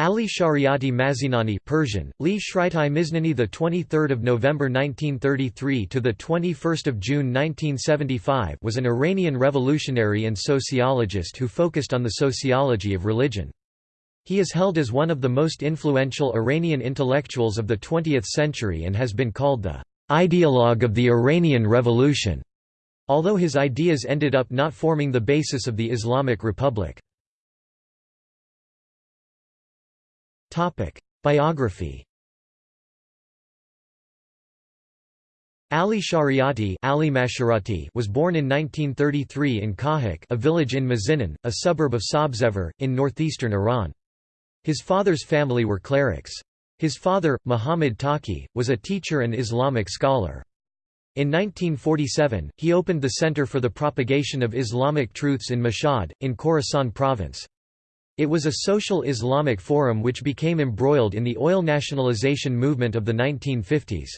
Ali Shariati Mazinani Persian, Li Shritai Miznani the 23rd of November 1933 to the 21st of June 1975 was an Iranian revolutionary and sociologist who focused on the sociology of religion. He is held as one of the most influential Iranian intellectuals of the 20th century and has been called the ideologue of the Iranian Revolution, although his ideas ended up not forming the basis of the Islamic Republic. Biography Ali Shariati Ali Mashirati was born in 1933 in Kahak a village in Mazinan, a suburb of Sabzevar, in northeastern Iran. His father's family were clerics. His father, Muhammad Taqi, was a teacher and Islamic scholar. In 1947, he opened the Center for the Propagation of Islamic Truths in Mashhad, in Khorasan province. It was a social Islamic forum which became embroiled in the oil nationalization movement of the 1950s.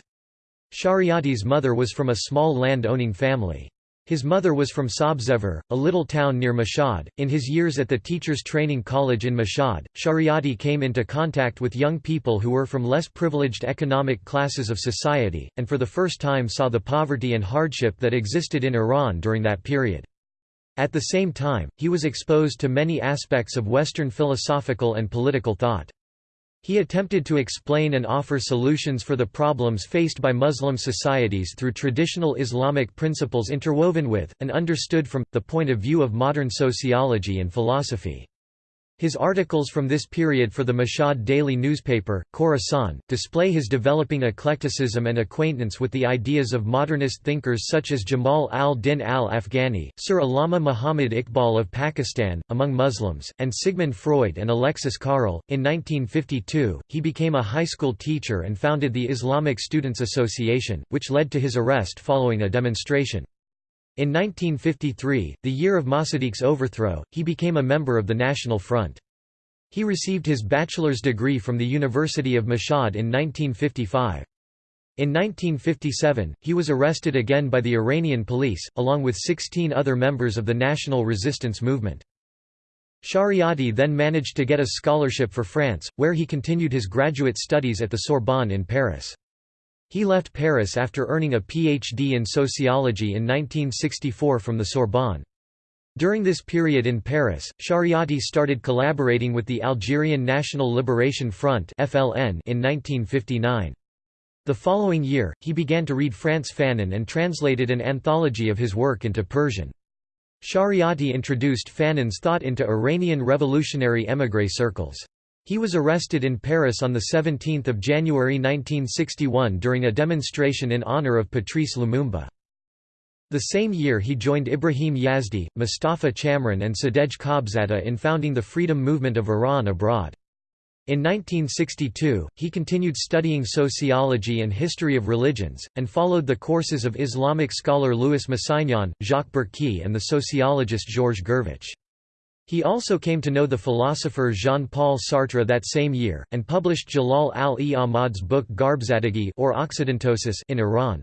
Shariati's mother was from a small land-owning family. His mother was from Sabzevar, a little town near Mashhad. In his years at the Teachers Training College in Mashhad, Shariati came into contact with young people who were from less privileged economic classes of society, and for the first time saw the poverty and hardship that existed in Iran during that period. At the same time, he was exposed to many aspects of Western philosophical and political thought. He attempted to explain and offer solutions for the problems faced by Muslim societies through traditional Islamic principles interwoven with, and understood from, the point of view of modern sociology and philosophy. His articles from this period for the Mashhad daily newspaper, Khorasan, display his developing eclecticism and acquaintance with the ideas of modernist thinkers such as Jamal al-Din al-Afghani, Sir Allama Muhammad Iqbal of Pakistan, among Muslims, and Sigmund Freud and Alexis Carrel. In 1952, he became a high school teacher and founded the Islamic Students Association, which led to his arrest following a demonstration. In 1953, the year of Mossadegh's overthrow, he became a member of the National Front. He received his bachelor's degree from the University of Mashhad in 1955. In 1957, he was arrested again by the Iranian police, along with 16 other members of the national resistance movement. Shariati then managed to get a scholarship for France, where he continued his graduate studies at the Sorbonne in Paris. He left Paris after earning a PhD in sociology in 1964 from the Sorbonne. During this period in Paris, Shariati started collaborating with the Algerian National Liberation Front in 1959. The following year, he began to read Frantz Fanon and translated an anthology of his work into Persian. Shariati introduced Fanon's thought into Iranian revolutionary émigré circles. He was arrested in Paris on 17 January 1961 during a demonstration in honor of Patrice Lumumba. The same year he joined Ibrahim Yazdi, Mustafa Chamran and Sadegh Khabzada in founding the freedom movement of Iran abroad. In 1962, he continued studying sociology and history of religions, and followed the courses of Islamic scholar Louis Massignon, Jacques Berque and the sociologist Georges Gurvitch. He also came to know the philosopher Jean-Paul Sartre that same year, and published Jalal al-e Ahmad's book Gharbzadegi or Occidentosis in Iran.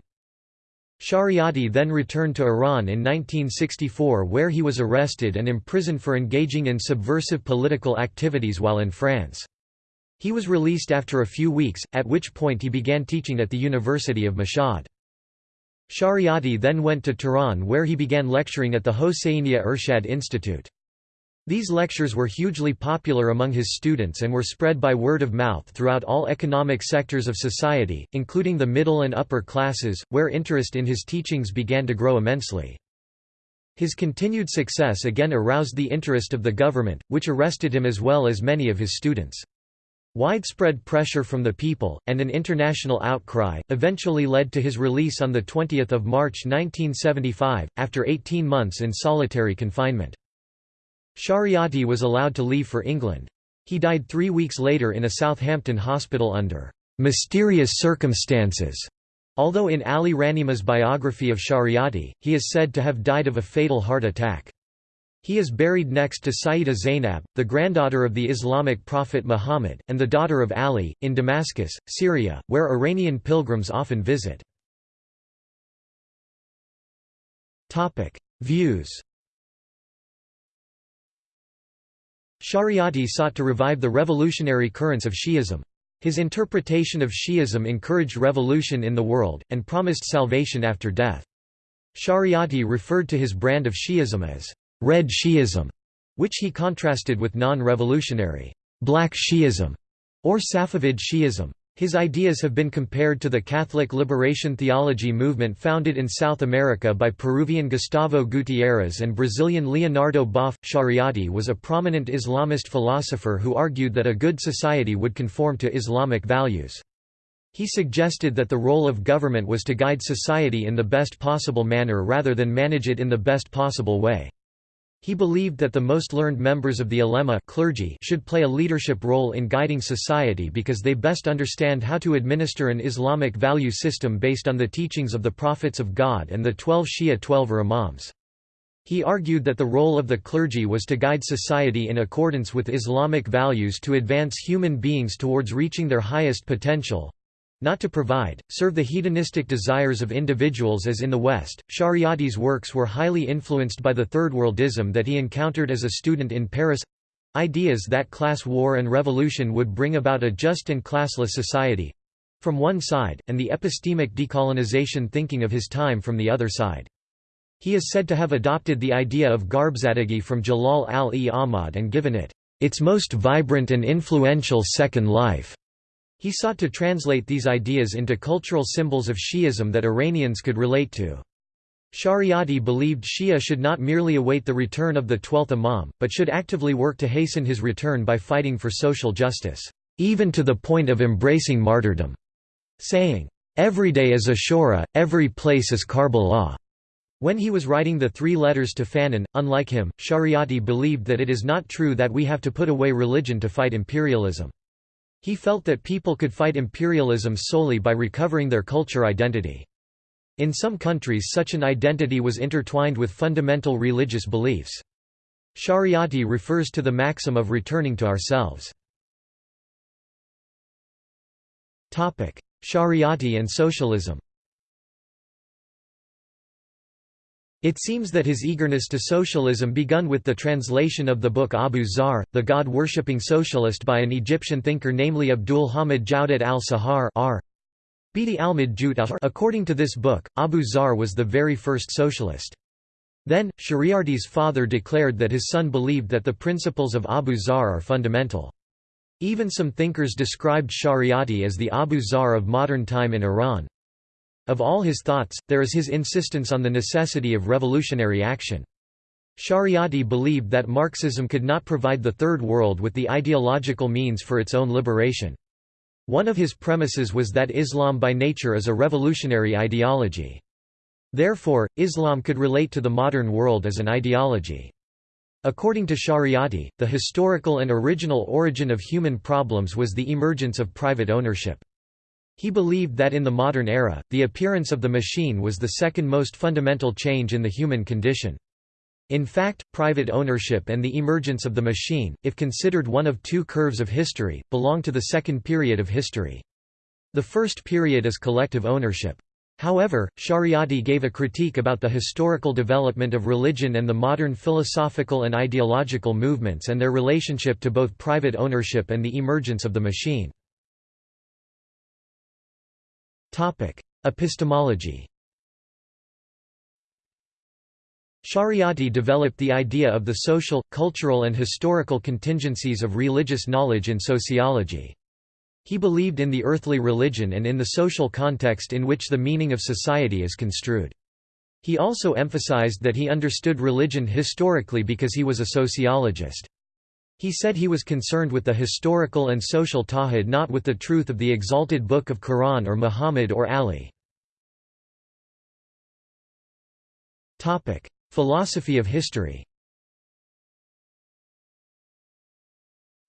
Shariati then returned to Iran in 1964 where he was arrested and imprisoned for engaging in subversive political activities while in France. He was released after a few weeks, at which point he began teaching at the University of Mashhad. Shariati then went to Tehran where he began lecturing at the Hosseiniya Ershad Institute. These lectures were hugely popular among his students and were spread by word of mouth throughout all economic sectors of society, including the middle and upper classes, where interest in his teachings began to grow immensely. His continued success again aroused the interest of the government, which arrested him as well as many of his students. Widespread pressure from the people, and an international outcry, eventually led to his release on 20 March 1975, after 18 months in solitary confinement. Shariati was allowed to leave for England. He died three weeks later in a Southampton hospital under mysterious circumstances. Although in Ali Rahnema's biography of Shariati, he is said to have died of a fatal heart attack. He is buried next to Sayyida Zainab, the granddaughter of the Islamic prophet Muhammad, and the daughter of Ali, in Damascus, Syria, where Iranian pilgrims often visit. Views Shariati sought to revive the revolutionary currents of Shi'ism. His interpretation of Shi'ism encouraged revolution in the world, and promised salvation after death. Shariati referred to his brand of Shi'ism as red Shi'ism, which he contrasted with non-revolutionary black Shi'ism or Safavid Shi'ism. His ideas have been compared to the Catholic liberation theology movement founded in South America by Peruvian Gustavo Gutierrez and Brazilian Leonardo Boff. Shariati was a prominent Islamist philosopher who argued that a good society would conform to Islamic values. He suggested that the role of government was to guide society in the best possible manner rather than manage it in the best possible way. He believed that the most learned members of the ulema clergy should play a leadership role in guiding society because they best understand how to administer an Islamic value system based on the teachings of the prophets of God and the twelve Shia Twelver Imams. He argued that the role of the clergy was to guide society in accordance with Islamic values to advance human beings towards reaching their highest potential, not to provide, serve the hedonistic desires of individuals as in the West. Shariati's works were highly influenced by the third worldism that he encountered as a student in Paris ideas that class war and revolution would bring about a just and classless society from one side, and the epistemic decolonization thinking of his time from the other side. He is said to have adopted the idea of Gharbzadegi from Jalal al-e Ahmad and given it its most vibrant and influential second life. He sought to translate these ideas into cultural symbols of Shi'ism that Iranians could relate to. Shariati believed Shia should not merely await the return of the twelfth Imam, but should actively work to hasten his return by fighting for social justice, even to the point of embracing martyrdom, saying, "...every day is Ashura, every place is Karbala." When he was writing the three letters to Fanon, unlike him, Shariati believed that it is not true that we have to put away religion to fight imperialism. He felt that people could fight imperialism solely by recovering their culture identity. In some countries such an identity was intertwined with fundamental religious beliefs. Shariati refers to the maxim of returning to ourselves. Shariati and socialism It seems that his eagerness to socialism begun with the translation of the book Abu Zar, the God-worshipping socialist by an Egyptian thinker namely Abdul Hamid Jawdat al-Sahar According to this book, Abu Zar was the very first socialist. Then, Shariati's father declared that his son believed that the principles of Abu Zar are fundamental. Even some thinkers described Shariati as the Abu Zar of modern time in Iran. Of all his thoughts, there is his insistence on the necessity of revolutionary action. Shariati believed that Marxism could not provide the Third World with the ideological means for its own liberation. One of his premises was that Islam by nature is a revolutionary ideology. Therefore, Islam could relate to the modern world as an ideology. According to Shariati, the historical and original origin of human problems was the emergence of private ownership. He believed that in the modern era, the appearance of the machine was the second most fundamental change in the human condition. In fact, private ownership and the emergence of the machine, if considered one of two curves of history, belong to the second period of history. The first period is collective ownership. However, Shariati gave a critique about the historical development of religion and the modern philosophical and ideological movements and their relationship to both private ownership and the emergence of the machine. Topic: Epistemology. Shariati developed the idea of the social, cultural and historical contingencies of religious knowledge in sociology. He believed in the earthly religion and in the social context in which the meaning of society is construed. He also emphasized that he understood religion historically because he was a sociologist. He said he was concerned with the historical and social tawhid not with the truth of the exalted book of Quran or Muhammad or Ali. Philosophy of history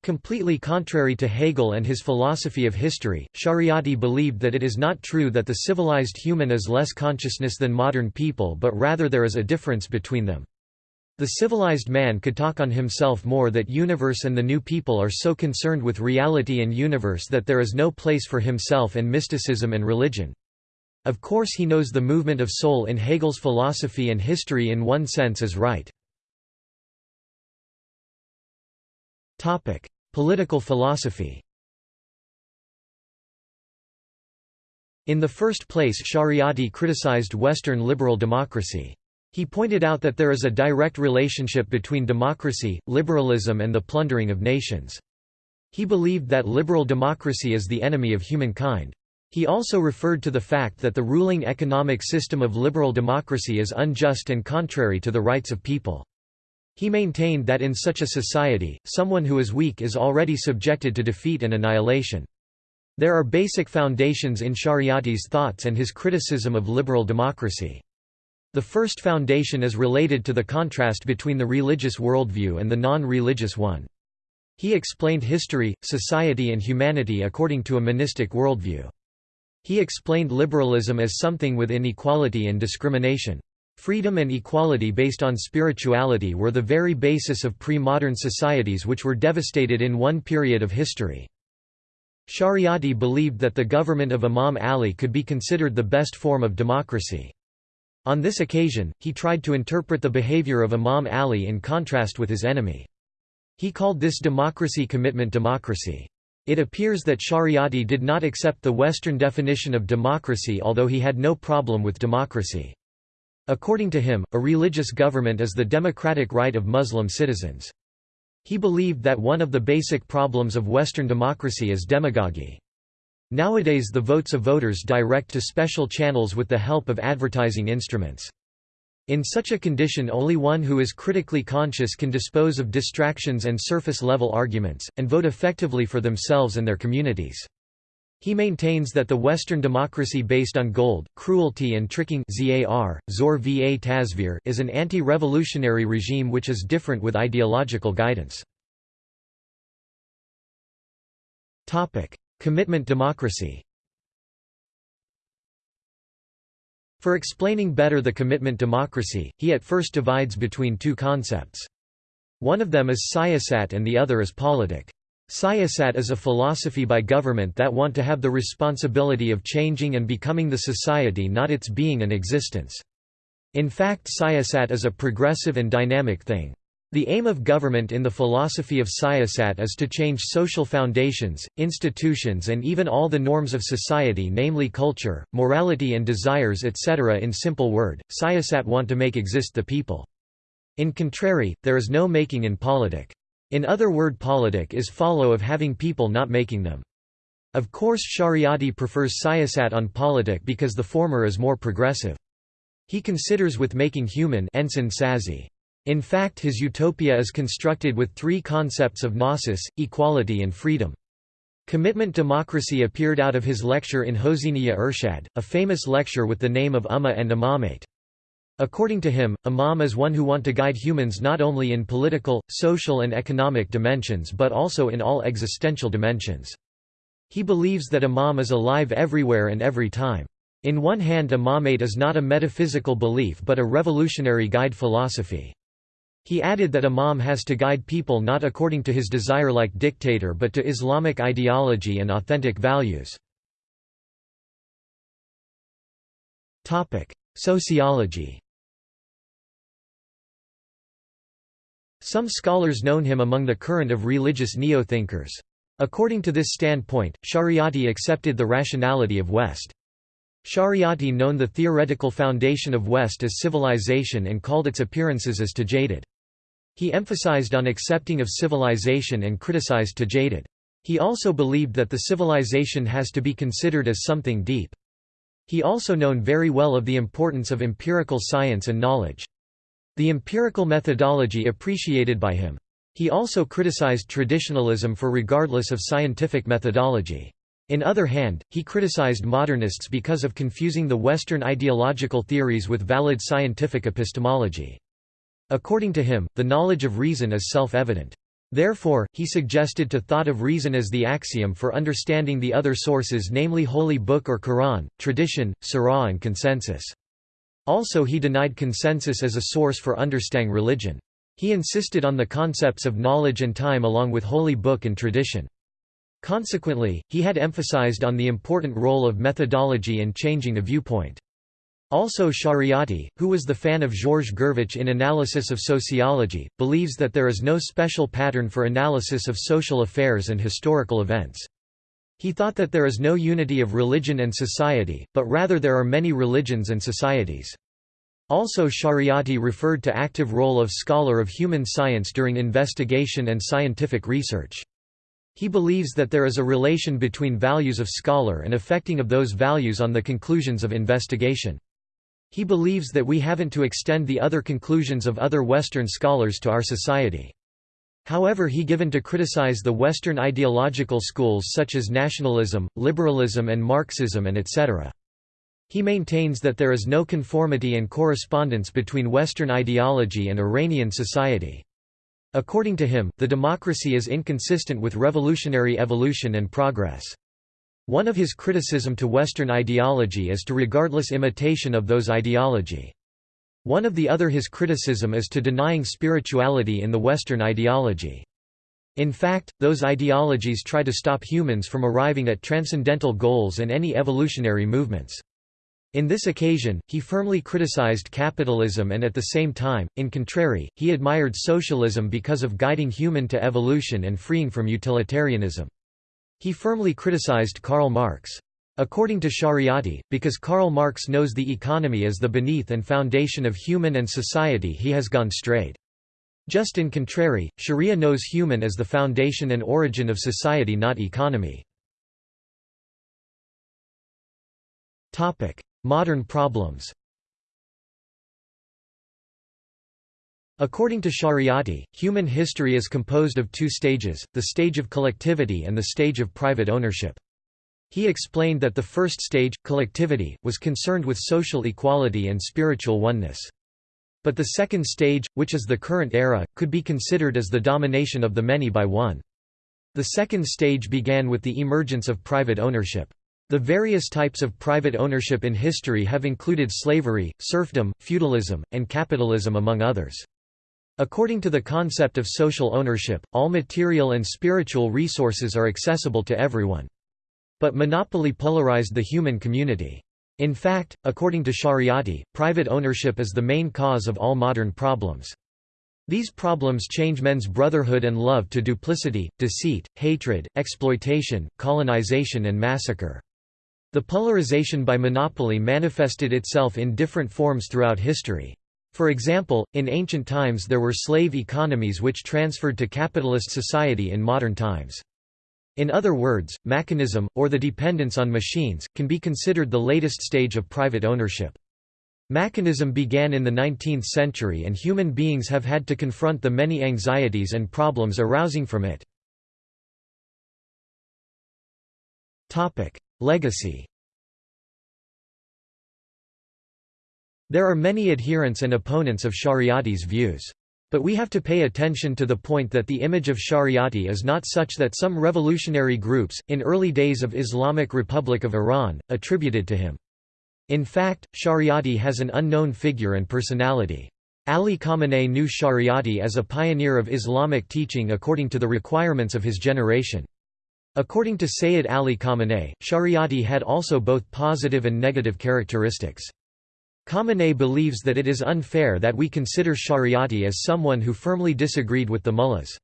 Completely contrary to Hegel and his philosophy of history, Shariati believed that it is not true that the civilized human is less consciousness than modern people but rather there is a difference between them. The civilized man could talk on himself more that universe and the new people are so concerned with reality and universe that there is no place for himself and mysticism and religion. Of course he knows the movement of soul in Hegel's philosophy and history in one sense is right. Political philosophy In the first place Shariati criticized Western liberal democracy. He pointed out that there is a direct relationship between democracy, liberalism and the plundering of nations. He believed that liberal democracy is the enemy of humankind. He also referred to the fact that the ruling economic system of liberal democracy is unjust and contrary to the rights of people. He maintained that in such a society, someone who is weak is already subjected to defeat and annihilation. There are basic foundations in Shariati's thoughts and his criticism of liberal democracy. The first foundation is related to the contrast between the religious worldview and the non-religious one. He explained history, society and humanity according to a monistic worldview. He explained liberalism as something with inequality and discrimination. Freedom and equality based on spirituality were the very basis of pre-modern societies which were devastated in one period of history. Shariati believed that the government of Imam Ali could be considered the best form of democracy. On this occasion, he tried to interpret the behavior of Imam Ali in contrast with his enemy. He called this democracy commitment democracy. It appears that Shariati did not accept the Western definition of democracy although he had no problem with democracy. According to him, a religious government is the democratic right of Muslim citizens. He believed that one of the basic problems of Western democracy is demagogy. Nowadays the votes of voters direct to special channels with the help of advertising instruments. In such a condition only one who is critically conscious can dispose of distractions and surface-level arguments, and vote effectively for themselves and their communities. He maintains that the Western democracy based on gold, cruelty and tricking Zor va Tasvir is an anti-revolutionary regime which is different with ideological guidance. Commitment democracy For explaining better the commitment democracy, he at first divides between two concepts. One of them is siyasat and the other is politic. Siyasat is a philosophy by government that want to have the responsibility of changing and becoming the society not its being and existence. In fact siyasat is a progressive and dynamic thing. The aim of government in the philosophy of siyasat is to change social foundations, institutions and even all the norms of society namely culture, morality and desires etc. In simple word, siyasat want to make exist the people. In contrary, there is no making in politic. In other word politic is follow of having people not making them. Of course Shariati prefers siyasat on politic because the former is more progressive. He considers with making human In fact his utopia is constructed with three concepts of gnosis, equality and freedom. Commitment democracy appeared out of his lecture in Hosiniya Irshad, a famous lecture with the name of Ummah and Imamate. According to him, Imam is one who want to guide humans not only in political, social and economic dimensions but also in all existential dimensions. He believes that Imam is alive everywhere and every time. In one hand Imamate is not a metaphysical belief but a revolutionary guide philosophy. He added that Imam has to guide people not according to his desire like dictator but to Islamic ideology and authentic values. Sociology Some scholars known him among the current of religious neo-thinkers. According to this standpoint, Shariati accepted the rationality of West. Shariati known the theoretical foundation of West as civilization and called its appearances as tajadid. He emphasized on accepting of civilization and criticized tajadid. He also believed that the civilization has to be considered as something deep. He also known very well of the importance of empirical science and knowledge. The empirical methodology appreciated by him. He also criticized traditionalism for regardless of scientific methodology. In other hand, he criticized modernists because of confusing the Western ideological theories with valid scientific epistemology. According to him, the knowledge of reason is self-evident. Therefore, he suggested to thought of reason as the axiom for understanding the other sources namely Holy Book or Quran, tradition, Sirah and consensus. Also he denied consensus as a source for understanding religion. He insisted on the concepts of knowledge and time along with holy book and tradition. Consequently, he had emphasized on the important role of methodology in changing a viewpoint. Also Shariati, who was the fan of Georges Gurvitch in Analysis of Sociology, believes that there is no special pattern for analysis of social affairs and historical events. He thought that there is no unity of religion and society, but rather there are many religions and societies. Also Shariati referred to active role of scholar of human science during investigation and scientific research. He believes that there is a relation between values of scholar and affecting of those values on the conclusions of investigation. He believes that we haven't to extend the other conclusions of other Western scholars to our society. However he given to criticize the Western ideological schools such as nationalism, liberalism and Marxism and etc. He maintains that there is no conformity and correspondence between Western ideology and Iranian society. According to him, the democracy is inconsistent with revolutionary evolution and progress. One of his criticism to Western ideology is to regardless imitation of those ideology. One of the other his criticism is to denying spirituality in the Western ideology. In fact, those ideologies try to stop humans from arriving at transcendental goals and any evolutionary movements. In this occasion, he firmly criticized capitalism and at the same time, in contrary, he admired socialism because of guiding human to evolution and freeing from utilitarianism. He firmly criticized Karl Marx. According to Shariati, because Karl Marx knows the economy as the beneath and foundation of human and society he has gone straight. Just in contrary, Sharia knows human as the foundation and origin of society not economy. Modern problems According to Shariati, human history is composed of two stages, the stage of collectivity and the stage of private ownership. He explained that the first stage, collectivity, was concerned with social equality and spiritual oneness. But the second stage, which is the current era, could be considered as the domination of the many by one. The second stage began with the emergence of private ownership. The various types of private ownership in history have included slavery, serfdom, feudalism, and capitalism among others. According to the concept of social ownership, all material and spiritual resources are accessible to everyone. But monopoly polarized the human community. In fact, according to Shariati, private ownership is the main cause of all modern problems. These problems change men's brotherhood and love to duplicity, deceit, hatred, exploitation, colonization and massacre. The polarization by monopoly manifested itself in different forms throughout history. For example, in ancient times there were slave economies which transferred to capitalist society in modern times. In other words, mechanism, or the dependence on machines, can be considered the latest stage of private ownership. Mechanism began in the 19th century and human beings have had to confront the many anxieties and problems arising from it. Legacy There are many adherents and opponents of Shariati's views. But we have to pay attention to the point that the image of Shariati is not such that some revolutionary groups, in early days of Islamic Republic of Iran, attributed to him. In fact, Shariati has an unknown figure and personality. Ali Khamenei knew Shariati as a pioneer of Islamic teaching according to the requirements of his generation. According to Sayyid Ali Khamenei, Shariati had also both positive and negative characteristics. Khamenei believes that it is unfair that we consider Shariati as someone who firmly disagreed with the mullahs.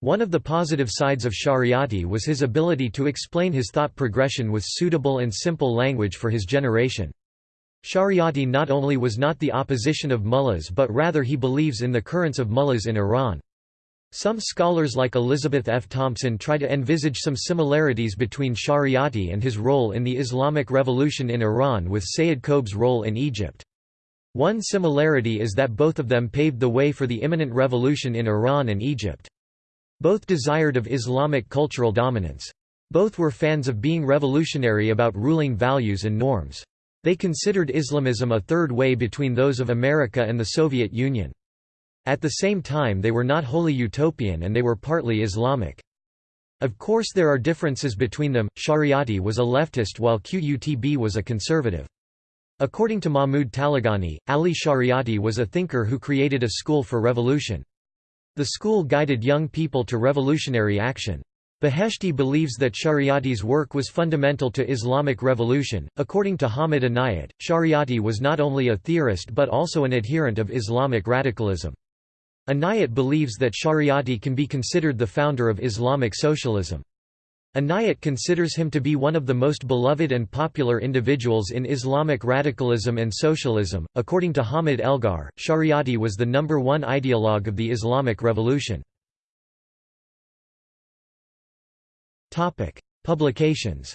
One of the positive sides of Shariati was his ability to explain his thought progression with suitable and simple language for his generation. Shariati not only was not the opposition of mullahs but rather he believes in the currents of mullahs in Iran. Some scholars like Elizabeth F. Thompson try to envisage some similarities between Shariati and his role in the Islamic Revolution in Iran with Sayyid Qutb's role in Egypt. One similarity is that both of them paved the way for the imminent revolution in Iran and Egypt. Both desired of Islamic cultural dominance. Both were fans of being revolutionary about ruling values and norms. They considered Islamism a third way between those of America and the Soviet Union. At the same time they were not wholly utopian and they were partly Islamic. Of course there are differences between them, Shariati was a leftist while Qutb was a conservative. According to Mahmud Taleghani, Ali Shariati was a thinker who created a school for revolution. The school guided young people to revolutionary action. Beheshti believes that Shariati's work was fundamental to Islamic revolution. According to Hamid Inayat, Shariati was not only a theorist but also an adherent of Islamic radicalism. Inayat believes that Shariati can be considered the founder of Islamic socialism. Inayat considers him to be one of the most beloved and popular individuals in Islamic radicalism and socialism. According to Hamid Algar, Shariati was the number one ideologue of the Islamic revolution. Topic: Publications.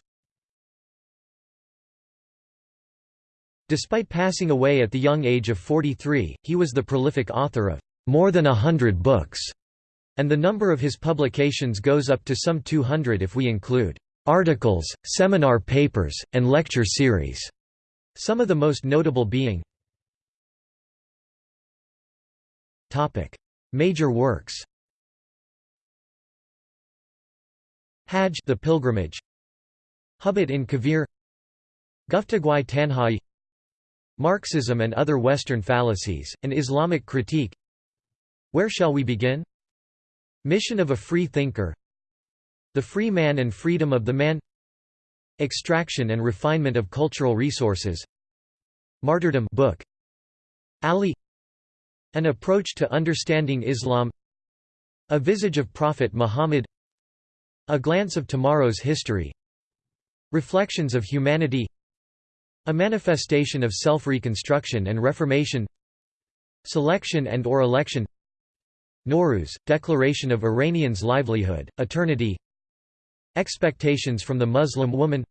Despite passing away at the young age of 43, he was the prolific author of more than a hundred books, and the number of his publications goes up to some 200 if we include articles, seminar papers, and lecture series, some of the most notable being Major works Hajj the pilgrimage Hubbat in Kavir Guftagwai Tanhai Marxism and other Western fallacies, an Islamic critique Where shall we begin? Mission of a free thinker. The free man and freedom of the man. Extraction and refinement of cultural resources. Martyrdom book. Ali. An approach to understanding Islam. A visage of Prophet Muhammad. A Glance of Tomorrow's History. Reflections of Humanity. A Manifestation of Self-Reconstruction and Reformation. Selection and or Election Nowruz, Declaration of Iranians' Livelihood, Eternity. Expectations from the Muslim Woman.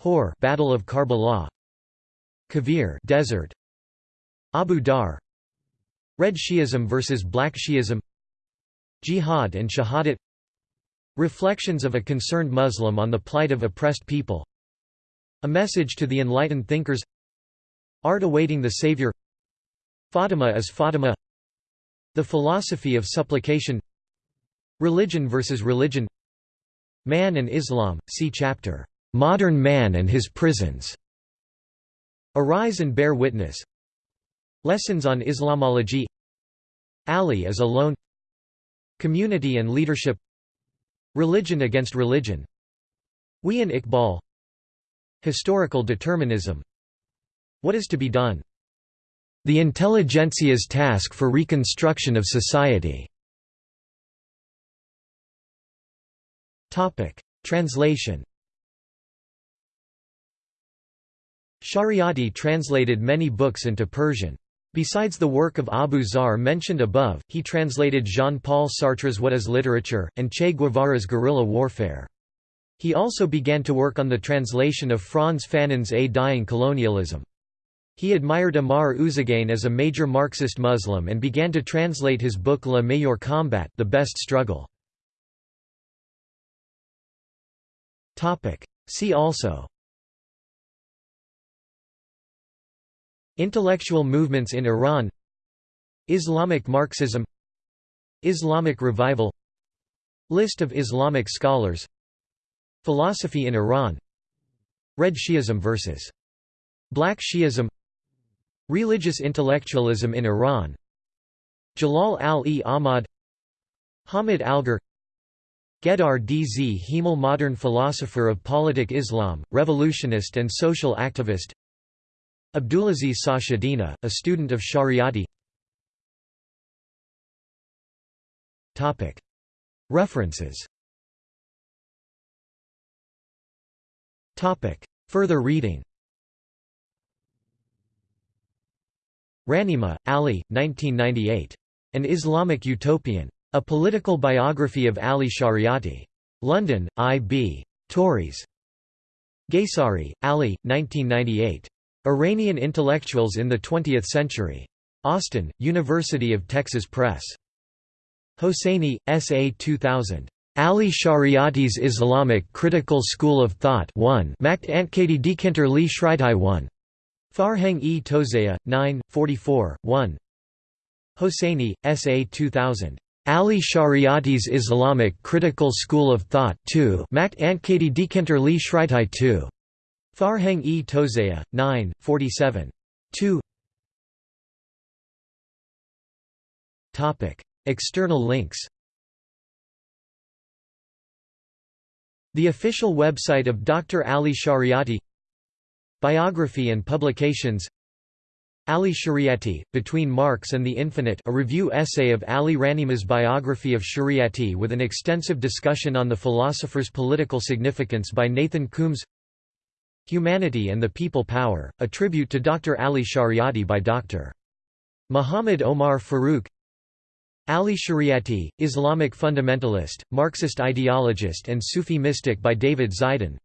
Hor Battle of Karbala. Kavir Desert. Abu Dar. Red Shi'ism versus Black Shi'ism. Jihad and Shahadat. Reflections of a Concerned Muslim on the Plight of Oppressed People. A Message to the Enlightened Thinkers. Art Awaiting the Savior. Fatima is Fatima The Philosophy of Supplication. Religion versus Religion. Man and Islam, see chapter, "'Modern Man and His Prisons' Arise and Bear Witness. Lessons on Islamology. Ali is Alone. Community and Leadership. Religion against religion. We and Iqbal. Historical determinism. What is to be done? The intelligentsia's task for reconstruction of society Translation Shariati translated many books into Persian. Besides the work of Abu Zar mentioned above, he translated Jean-Paul Sartre's What is Literature, and Che Guevara's Guerrilla Warfare. He also began to work on the translation of Frantz Fanon's A Dying Colonialism. He admired Amar Ouzegane as a major Marxist Muslim and began to translate his book Le Meilleur Combat the Best Struggle. See also. Intellectual movements in Iran. Islamic Marxism. Islamic Revival. List of Islamic scholars. Philosophy in Iran. Red Shi'ism vs. Black Shi'ism Religious intellectualism in Iran. Jalal al-e Ahmad Hamid Algar Gedar Dz Hemel modern philosopher of politic Islam, revolutionist and social activist. Abdulaziz Sachedina, a student of Shariati. References. Further reading Rahnema, Ali, 1998. An Islamic Utopian. A Political Biography of Ali Shariati. London, I. B. Tauris. Gheissari, Ali, 1998. Iranian Intellectuals in the Twentieth Century. Austin, University of Texas Press. Hosseini, S. A. 2000. Ali Shariati's Islamic Critical School of Thought 1 Makt Antkadi Dekinter Li Shritai 1. Farhang e Tozaya, 9, 44, 1. Hosseini, S. A. 2000. Ali Shariati's Islamic Critical School of Thought 2 Makt Antkadi Dekinter Li Shritai 2. Farhang e Tozaya, 9, 47. 2 External links The official website of Dr. Ali Shariati Biography and publications Ali Shariati, Between Marx and the Infinite a review essay of Ali Rahnema's biography of Shariati with an extensive discussion on the philosopher's political significance by Nathan Coombs Humanity and the People Power, a tribute to Dr. Ali Shariati by Dr. Muhammad Omar Farouk Ali Shariati, Islamic fundamentalist, Marxist ideologist and Sufi mystic by David Zeidan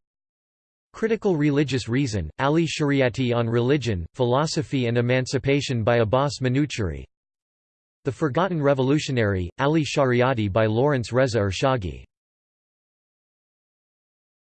Critical Religious Reason, Ali Shariati on Religion, Philosophy and Emancipation by Abbas Manuchehri The Forgotten Revolutionary, Ali Shariati by Lawrence Reza Ershaghi